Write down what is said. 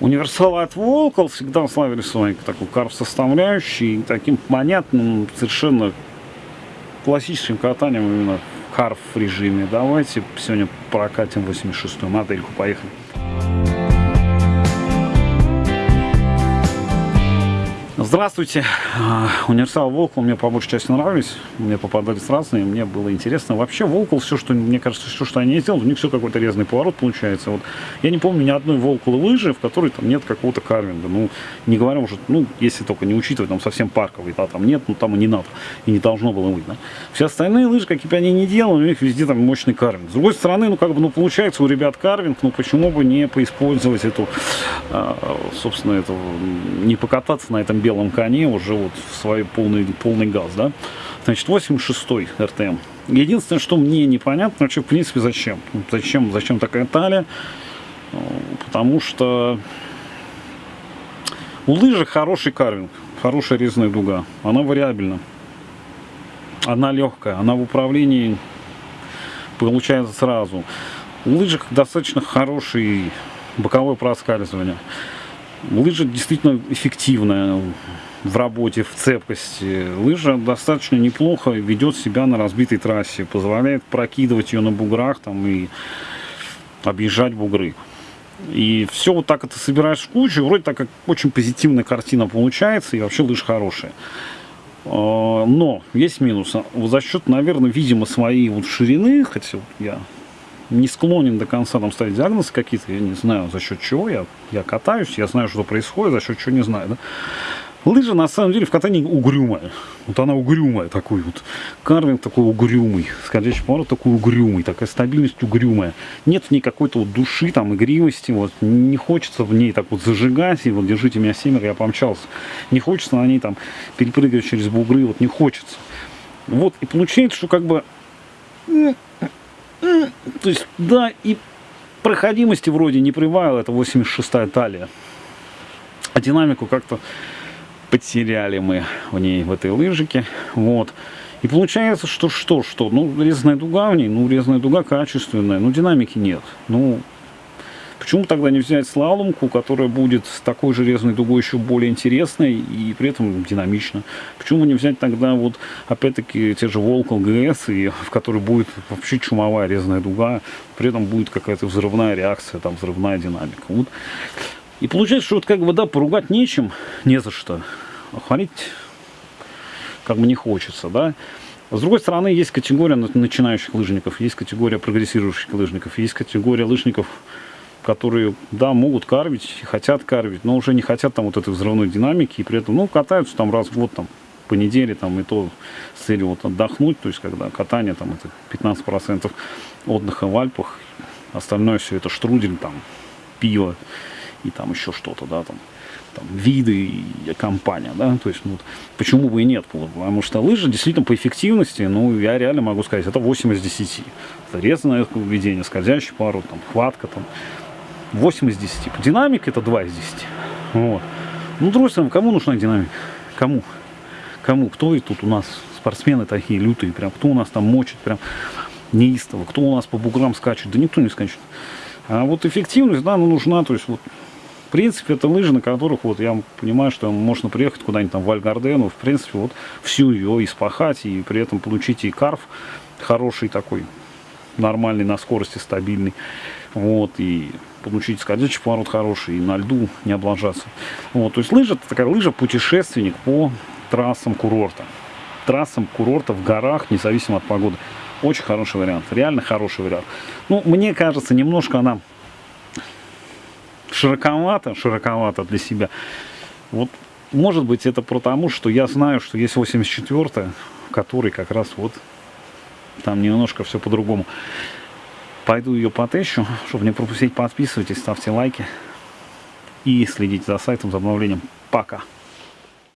Универсалы от Волкол всегда славились своей такой карф-составляющей, таким понятным, совершенно классическим катанием именно в карф-режиме. Давайте сегодня прокатим 86-ю модельку. Поехали. Здравствуйте. А, универсал Волкл мне по большей части нравились. Мне попадались разные, мне было интересно. Вообще Волкл, все, что, мне кажется, все, что они сделали, у них все какой-то резный поворот получается. Вот, я не помню ни одной Волкл лыжи, в которой там нет какого-то карвинга. Ну, не говоря уже, ну, если только не учитывать, там совсем парковый, да, там нет, ну, там и не надо, и не должно было быть, да. Все остальные лыжи, какие бы они ни делали, у них везде там мощный карвинг. С другой стороны, ну, как бы, ну, получается у ребят карвинг, ну, почему бы не поиспользовать эту, а, собственно, эту, не покататься на этом белом белом коне уже вот в свой полный, полный газ, да. Значит, 86-й РТМ. Единственное, что мне непонятно, вообще, в принципе, зачем. Зачем, зачем такая талия? Потому что у лыжи хороший карвинг, хорошая резная дуга. Она вариабельна. Она легкая, она в управлении получается сразу. У лыжек достаточно хороший боковое проскальзывание. Лыжа действительно эффективная в работе, в цепкости. Лыжа достаточно неплохо ведет себя на разбитой трассе, позволяет прокидывать ее на буграх там, и объезжать бугры. И все вот так это собираешь в кучу, вроде так как очень позитивная картина получается, и вообще лыжа хорошая. А, но есть минус. За счет, наверное, видимо, своей вот ширины, хотя я не склонен до конца там ставить диагнозы какие-то, я не знаю за счет чего, я, я катаюсь, я знаю, что происходит, за счет чего не знаю. Да? Лыжа на самом деле в катании угрюмая. Вот она угрюмая такой вот. Карвинг такой угрюмый. Скользящий поворот такой угрюмый. Такая стабильность угрюмая. Нет в ней какой-то вот души, там, игривости. Вот. Не хочется в ней так вот зажигать. И вот держите меня семеро, я помчался. Не хочется на ней там перепрыгивать через бугры. Вот не хочется. Вот. И получается, что как бы то есть, да, и проходимости вроде не прибавил, это 86-я талия. А динамику как-то потеряли мы в ней, в этой лыжике. Вот. И получается, что что, что, ну, резная дуга в ней, ну, резная дуга качественная, ну, динамики нет. Ну, Почему тогда не взять слаломку, которая будет с такой же резной дугой еще более интересной и при этом динамично? Почему не взять тогда вот опять-таки те же Волкл ГС, и, в которой будет вообще чумовая резная дуга, при этом будет какая-то взрывная реакция, там взрывная динамика. Вот. И получается, что вот как бы да, поругать нечем, не за что. А хвалить как бы не хочется, да. С другой стороны, есть категория начинающих лыжников, есть категория прогрессирующих лыжников, есть категория лыжников, которые, да, могут карвить, хотят карвить, но уже не хотят там вот этой взрывной динамики, и при этом, ну, катаются там раз в год, там, по неделе, там, и то с целью вот отдохнуть, то есть, когда катание, там, это 15% отдыха в Альпах, остальное все это штрудель, там, пиво и там еще что-то, да, там, там, виды и компания, да, то есть, ну, почему бы и нет, потому что лыжи действительно по эффективности, ну, я реально могу сказать, это 8 из 10. Это резное поведение, скользящий пару, там, хватка, там, 8 из 10. Динамик это 2 из 10. Вот. Ну, другой кому нужна динамика? Кому? Кому? Кто и тут у нас спортсмены такие лютые, прям, кто у нас там мочит, прям неистово, кто у нас по буграм скачет? Да никто не скачет. А вот эффективность, да, она нужна, то есть вот в принципе, это лыжи, на которых вот я понимаю, что можно приехать куда-нибудь там в Альгардену, в принципе, вот всю ее испахать и при этом получить и карф хороший такой, нормальный, на скорости стабильный. Вот, и получить скользящий поворот хороший, и на льду не облажаться. Вот, то есть лыжа это такая лыжа-путешественник по трассам курорта. Трассам курорта в горах, независимо от погоды. Очень хороший вариант, реально хороший вариант. Ну, мне кажется, немножко она широковато, широковато для себя. Вот, может быть, это потому, что я знаю, что есть 84-я, который как раз вот там немножко все по-другому. Пойду ее потещу, чтобы не пропустить, подписывайтесь, ставьте лайки и следите за сайтом, за обновлением. Пока!